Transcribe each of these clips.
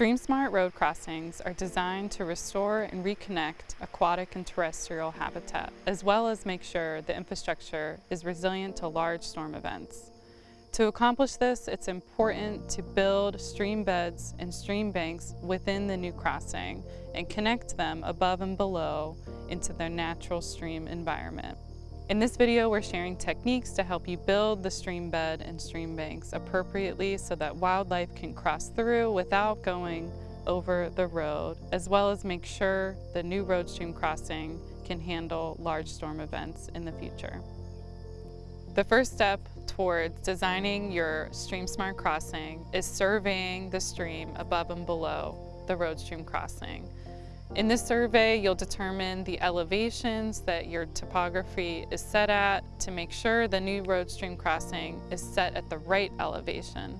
StreamSmart road crossings are designed to restore and reconnect aquatic and terrestrial habitat, as well as make sure the infrastructure is resilient to large storm events. To accomplish this, it's important to build stream beds and stream banks within the new crossing and connect them above and below into their natural stream environment. In this video, we're sharing techniques to help you build the stream bed and stream banks appropriately so that wildlife can cross through without going over the road, as well as make sure the new road stream crossing can handle large storm events in the future. The first step towards designing your stream smart crossing is surveying the stream above and below the road stream crossing. In this survey, you'll determine the elevations that your topography is set at to make sure the new road stream crossing is set at the right elevation.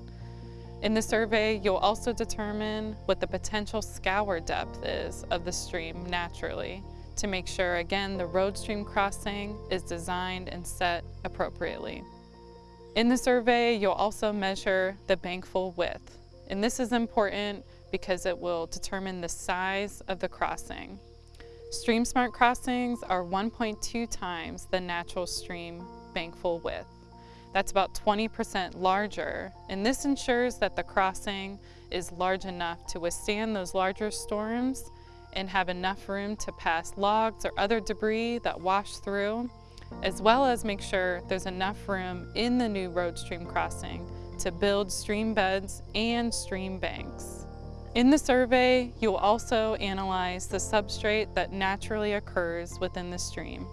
In the survey, you'll also determine what the potential scour depth is of the stream naturally to make sure, again, the road stream crossing is designed and set appropriately. In the survey, you'll also measure the bankfull width. And this is important because it will determine the size of the crossing. Stream Smart crossings are 1.2 times the natural stream bankfull width. That's about 20% larger, and this ensures that the crossing is large enough to withstand those larger storms and have enough room to pass logs or other debris that wash through, as well as make sure there's enough room in the new road stream crossing to build stream beds and stream banks. In the survey, you'll also analyze the substrate that naturally occurs within the stream.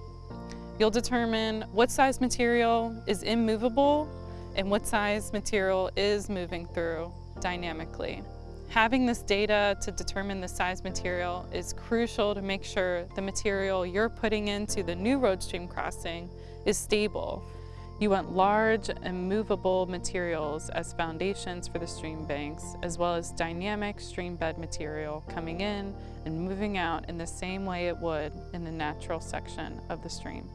You'll determine what size material is immovable and what size material is moving through dynamically. Having this data to determine the size material is crucial to make sure the material you're putting into the new road stream crossing is stable you want large and movable materials as foundations for the stream banks, as well as dynamic stream bed material coming in and moving out in the same way it would in the natural section of the stream.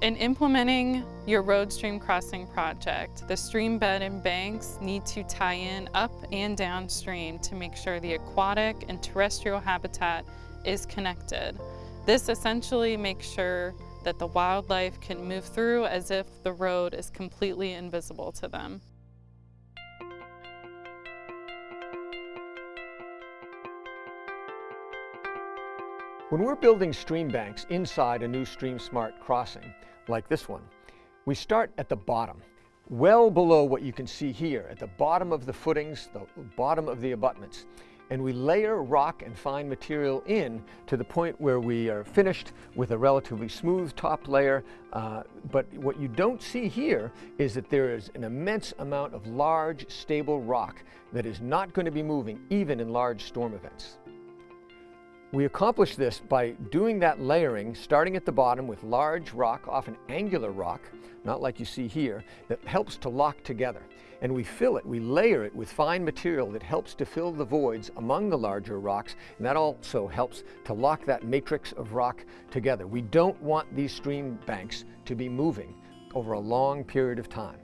In implementing your road stream crossing project, the stream bed and banks need to tie in up and downstream to make sure the aquatic and terrestrial habitat is connected. This essentially makes sure that the wildlife can move through as if the road is completely invisible to them. When we're building stream banks inside a new Stream Smart crossing, like this one, we start at the bottom, well below what you can see here, at the bottom of the footings, the bottom of the abutments and we layer rock and fine material in to the point where we are finished with a relatively smooth top layer. Uh, but what you don't see here is that there is an immense amount of large, stable rock that is not going to be moving even in large storm events. We accomplish this by doing that layering, starting at the bottom with large rock, often angular rock, not like you see here, that helps to lock together. And we fill it, we layer it with fine material that helps to fill the voids among the larger rocks, and that also helps to lock that matrix of rock together. We don't want these stream banks to be moving over a long period of time.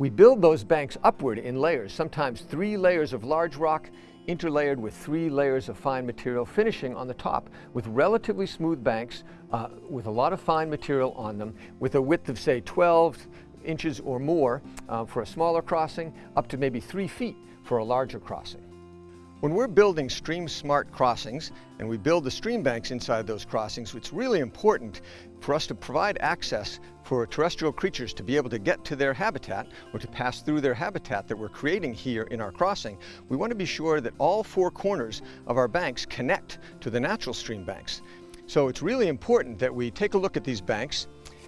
We build those banks upward in layers, sometimes three layers of large rock interlayered with three layers of fine material, finishing on the top with relatively smooth banks uh, with a lot of fine material on them, with a width of say 12 inches or more uh, for a smaller crossing, up to maybe three feet for a larger crossing. When we're building stream smart crossings and we build the stream banks inside those crossings, it's really important for us to provide access for terrestrial creatures to be able to get to their habitat or to pass through their habitat that we're creating here in our crossing. We want to be sure that all four corners of our banks connect to the natural stream banks. So it's really important that we take a look at these banks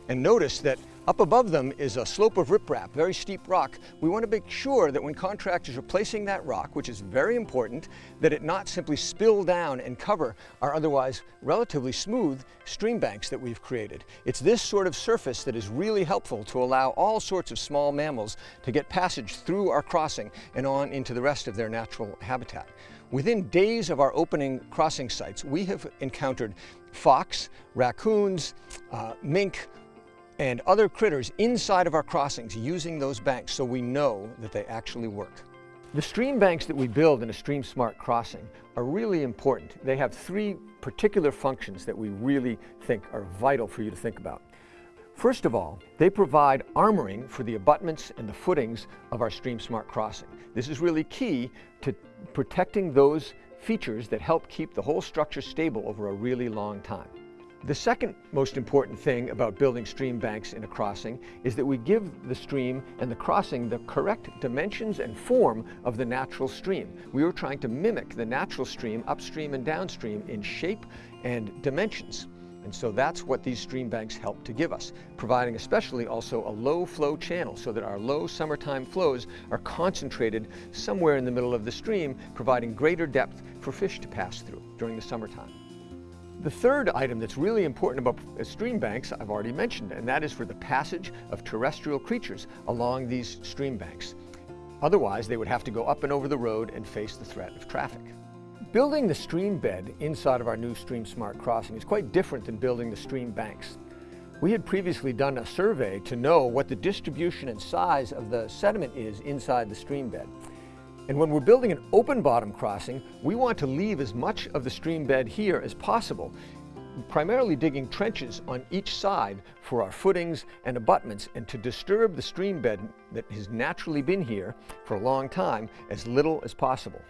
and notice that up above them is a slope of riprap, very steep rock. We want to make sure that when contractors are placing that rock, which is very important, that it not simply spill down and cover our otherwise relatively smooth stream banks that we've created. It's this sort of surface that is really helpful to allow all sorts of small mammals to get passage through our crossing and on into the rest of their natural habitat. Within days of our opening crossing sites, we have encountered fox, raccoons, uh, mink, and other critters inside of our crossings using those banks so we know that they actually work. The stream banks that we build in a Stream Smart crossing are really important. They have three particular functions that we really think are vital for you to think about. First of all, they provide armoring for the abutments and the footings of our Stream Smart crossing. This is really key to protecting those features that help keep the whole structure stable over a really long time. The second most important thing about building stream banks in a crossing is that we give the stream and the crossing the correct dimensions and form of the natural stream. We were trying to mimic the natural stream upstream and downstream in shape and dimensions. And so that's what these stream banks help to give us, providing especially also a low flow channel so that our low summertime flows are concentrated somewhere in the middle of the stream, providing greater depth for fish to pass through during the summertime. The third item that's really important about stream banks, I've already mentioned, and that is for the passage of terrestrial creatures along these stream banks. Otherwise, they would have to go up and over the road and face the threat of traffic. Building the stream bed inside of our new Stream Smart crossing is quite different than building the stream banks. We had previously done a survey to know what the distribution and size of the sediment is inside the stream bed. And when we're building an open bottom crossing, we want to leave as much of the stream bed here as possible, primarily digging trenches on each side for our footings and abutments and to disturb the stream bed that has naturally been here for a long time as little as possible.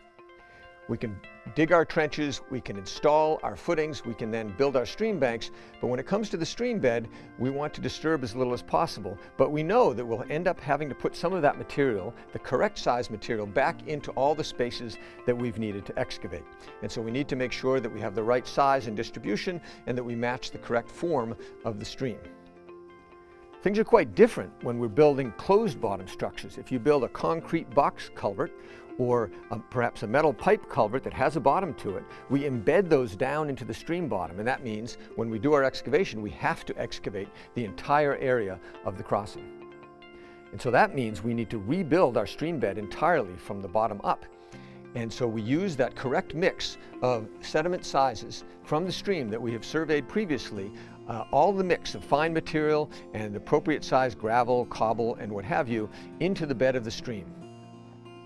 We can dig our trenches, we can install our footings, we can then build our stream banks, but when it comes to the stream bed, we want to disturb as little as possible. But we know that we'll end up having to put some of that material, the correct size material, back into all the spaces that we've needed to excavate. And so we need to make sure that we have the right size and distribution and that we match the correct form of the stream. Things are quite different when we're building closed bottom structures. If you build a concrete box culvert or a, perhaps a metal pipe culvert that has a bottom to it, we embed those down into the stream bottom. And that means when we do our excavation, we have to excavate the entire area of the crossing. And so that means we need to rebuild our stream bed entirely from the bottom up. And so we use that correct mix of sediment sizes from the stream that we have surveyed previously, uh, all the mix of fine material and appropriate size gravel, cobble, and what have you, into the bed of the stream.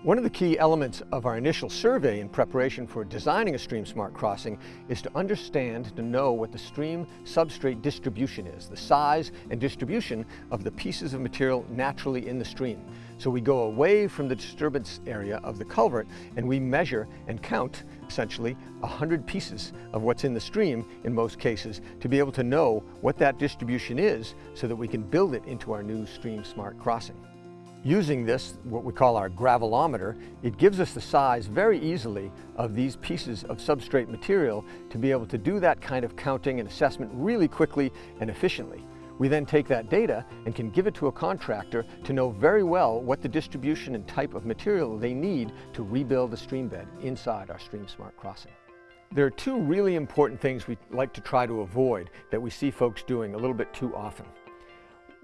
One of the key elements of our initial survey in preparation for designing a Stream Smart crossing is to understand, to know what the stream substrate distribution is, the size and distribution of the pieces of material naturally in the stream. So we go away from the disturbance area of the culvert and we measure and count essentially 100 pieces of what's in the stream in most cases to be able to know what that distribution is so that we can build it into our new Stream Smart crossing. Using this, what we call our gravelometer, it gives us the size very easily of these pieces of substrate material to be able to do that kind of counting and assessment really quickly and efficiently. We then take that data and can give it to a contractor to know very well what the distribution and type of material they need to rebuild the stream bed inside our Stream Smart crossing. There are two really important things we like to try to avoid that we see folks doing a little bit too often.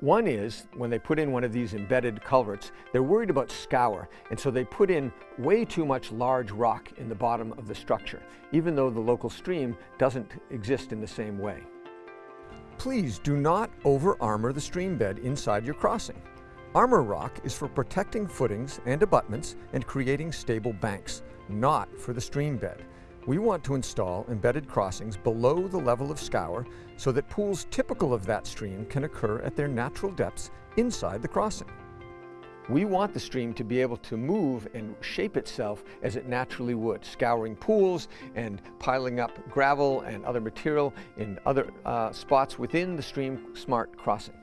One is, when they put in one of these embedded culverts, they're worried about scour, and so they put in way too much large rock in the bottom of the structure, even though the local stream doesn't exist in the same way. Please do not over-armor the stream bed inside your crossing. Armor rock is for protecting footings and abutments and creating stable banks, not for the stream bed. We want to install embedded crossings below the level of scour so that pools typical of that stream can occur at their natural depths inside the crossing. We want the stream to be able to move and shape itself as it naturally would, scouring pools and piling up gravel and other material in other uh, spots within the Stream Smart crossing.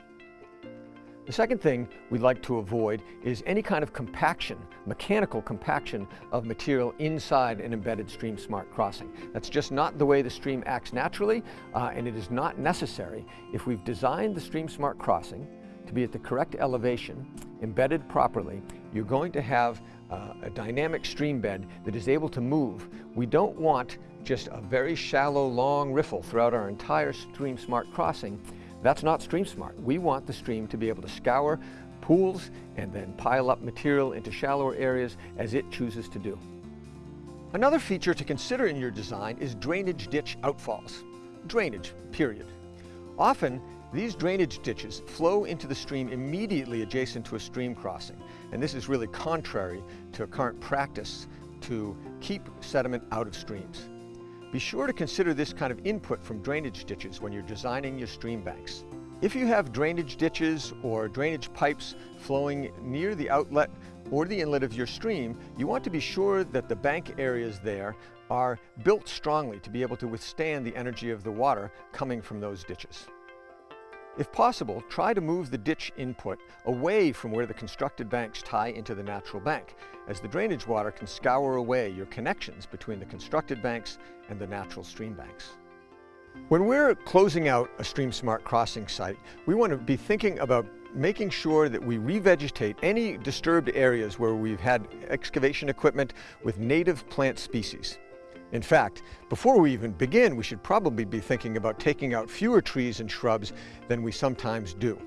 The second thing we'd like to avoid is any kind of compaction, mechanical compaction of material inside an embedded Stream Smart crossing. That's just not the way the stream acts naturally, uh, and it is not necessary. If we've designed the Stream Smart crossing to be at the correct elevation, embedded properly, you're going to have uh, a dynamic stream bed that is able to move. We don't want just a very shallow, long riffle throughout our entire Stream Smart crossing. That's not Stream Smart. We want the stream to be able to scour pools and then pile up material into shallower areas as it chooses to do. Another feature to consider in your design is drainage ditch outfalls. Drainage, period. Often, These drainage ditches flow into the stream immediately adjacent to a stream crossing, and this is really contrary to current practice to keep sediment out of streams. Be sure to consider this kind of input from drainage ditches when you're designing your stream banks. If you have drainage ditches or drainage pipes flowing near the outlet or the inlet of your stream, you want to be sure that the bank areas there are built strongly to be able to withstand the energy of the water coming from those ditches. If possible, try to move the ditch input away from where the constructed banks tie into the natural bank, as the drainage water can scour away your connections between the constructed banks and the natural stream banks. When we're closing out a Stream Smart crossing site, we want to be thinking about making sure that we revegetate any disturbed areas where we've had excavation equipment with native plant species. In fact, before we even begin, we should probably be thinking about taking out fewer trees and shrubs than we sometimes do.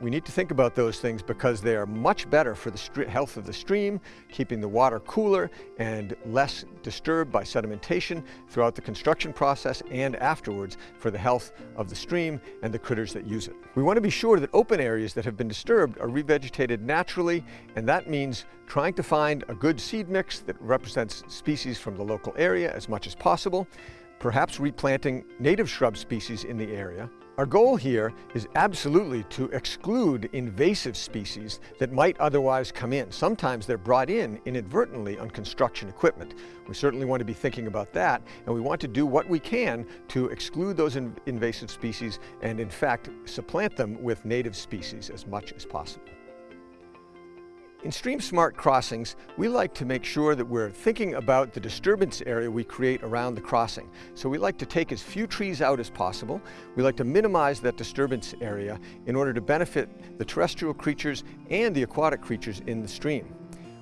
We need to think about those things because they are much better for the health of the stream, keeping the water cooler and less disturbed by sedimentation throughout the construction process and afterwards for the health of the stream and the critters that use it. We want to be sure that open areas that have been disturbed are revegetated naturally, and that means trying to find a good seed mix that represents species from the local area as much as possible, perhaps replanting native shrub species in the area, our goal here is absolutely to exclude invasive species that might otherwise come in. Sometimes they're brought in inadvertently on construction equipment. We certainly want to be thinking about that, and we want to do what we can to exclude those in invasive species and in fact supplant them with native species as much as possible. In Stream Smart Crossings, we like to make sure that we're thinking about the disturbance area we create around the crossing. So we like to take as few trees out as possible. We like to minimize that disturbance area in order to benefit the terrestrial creatures and the aquatic creatures in the stream.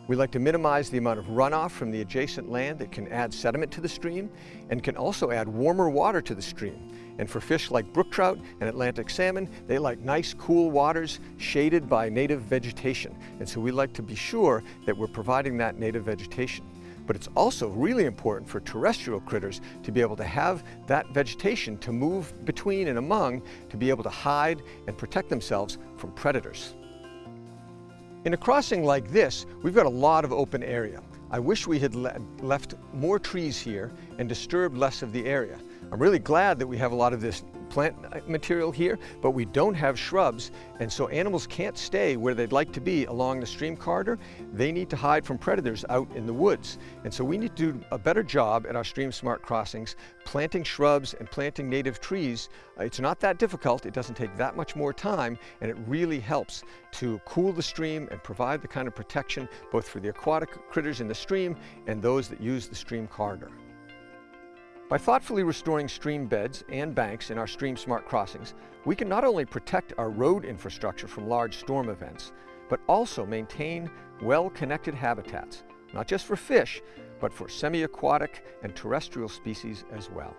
We like to minimize the amount of runoff from the adjacent land that can add sediment to the stream and can also add warmer water to the stream. And for fish like brook trout and Atlantic salmon, they like nice cool waters shaded by native vegetation. And so we like to be sure that we're providing that native vegetation. But it's also really important for terrestrial critters to be able to have that vegetation to move between and among to be able to hide and protect themselves from predators. In a crossing like this, we've got a lot of open area. I wish we had le left more trees here and disturbed less of the area. I'm really glad that we have a lot of this plant material here, but we don't have shrubs, and so animals can't stay where they'd like to be along the stream corridor. They need to hide from predators out in the woods. And so we need to do a better job at our Stream Smart crossings, planting shrubs and planting native trees. Uh, it's not that difficult, it doesn't take that much more time, and it really helps to cool the stream and provide the kind of protection both for the aquatic critters in the stream and those that use the stream corridor. By thoughtfully restoring stream beds and banks in our Stream Smart crossings, we can not only protect our road infrastructure from large storm events, but also maintain well-connected habitats, not just for fish, but for semi-aquatic and terrestrial species as well.